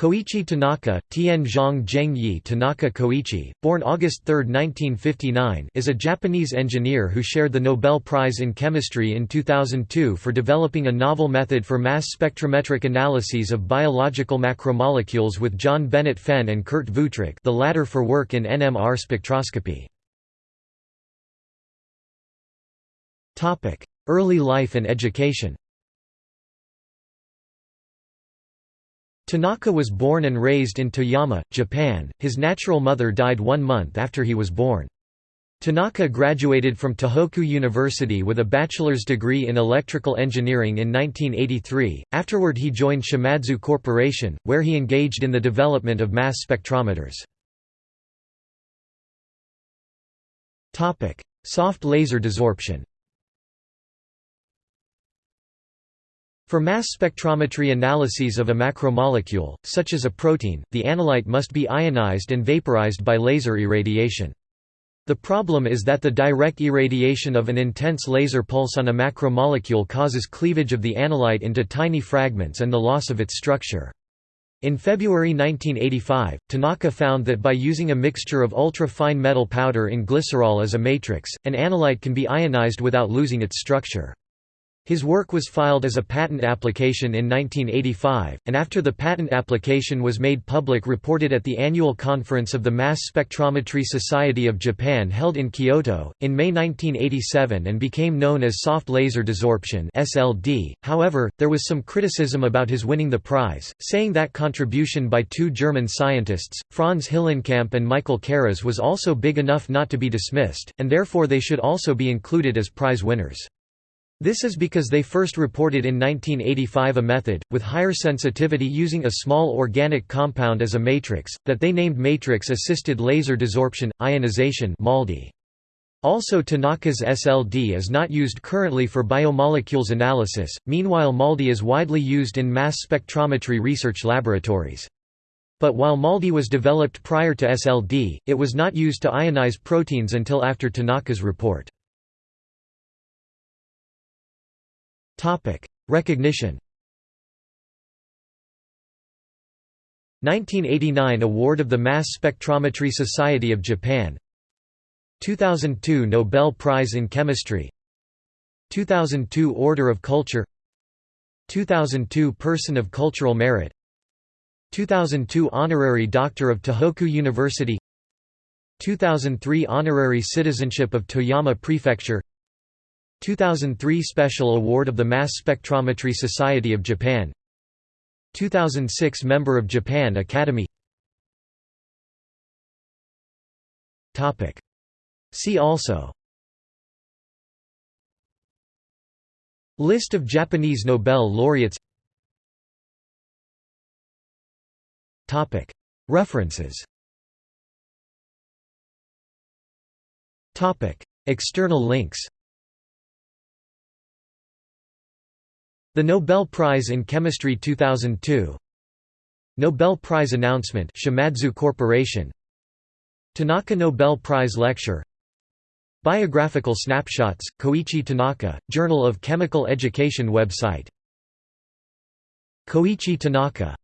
Koichi Tanaka, Tianzhong Zhengyi Tanaka Koichi, born August 3, 1959 is a Japanese engineer who shared the Nobel Prize in Chemistry in 2002 for developing a novel method for mass spectrometric analyses of biological macromolecules with John Bennett Fenn and Kurt Wuthrich the latter for work in NMR spectroscopy. Early life and education Tanaka was born and raised in Toyama, Japan. His natural mother died one month after he was born. Tanaka graduated from Tohoku University with a bachelor's degree in electrical engineering in 1983. Afterward, he joined Shimadzu Corporation, where he engaged in the development of mass spectrometers. Topic: Soft laser desorption. For mass spectrometry analyses of a macromolecule, such as a protein, the analyte must be ionized and vaporized by laser irradiation. The problem is that the direct irradiation of an intense laser pulse on a macromolecule causes cleavage of the analyte into tiny fragments and the loss of its structure. In February 1985, Tanaka found that by using a mixture of ultra-fine metal powder in glycerol as a matrix, an analyte can be ionized without losing its structure. His work was filed as a patent application in 1985, and after the patent application was made public reported at the annual conference of the Mass Spectrometry Society of Japan held in Kyoto, in May 1987 and became known as soft laser desorption SLD. .However, there was some criticism about his winning the prize, saying that contribution by two German scientists, Franz Hillenkamp and Michael Karas was also big enough not to be dismissed, and therefore they should also be included as prize winners. This is because they first reported in 1985 a method, with higher sensitivity using a small organic compound as a matrix, that they named matrix-assisted laser desorption, ionization MALDI. Also Tanaka's SLD is not used currently for biomolecules analysis, meanwhile MALDI is widely used in mass spectrometry research laboratories. But while MALDI was developed prior to SLD, it was not used to ionize proteins until after Tanaka's report. Topic: Recognition. 1989 Award of the Mass Spectrometry Society of Japan. 2002 Nobel Prize in Chemistry. 2002 Order of Culture. 2002 Person of Cultural Merit. 2002 Honorary Doctor of Tohoku University. 2003 Honorary Citizenship of Toyama Prefecture 2003 Special Award of the Mass Spectrometry Society of Japan. 2006 Member of Japan Academy. See also. List of Japanese Nobel laureates. References. External links The Nobel Prize in Chemistry 2002 Nobel Prize announcement Shimadzu Corporation. Tanaka Nobel Prize lecture. Biographical snapshots Koichi Tanaka Journal of Chemical Education website. Koichi Tanaka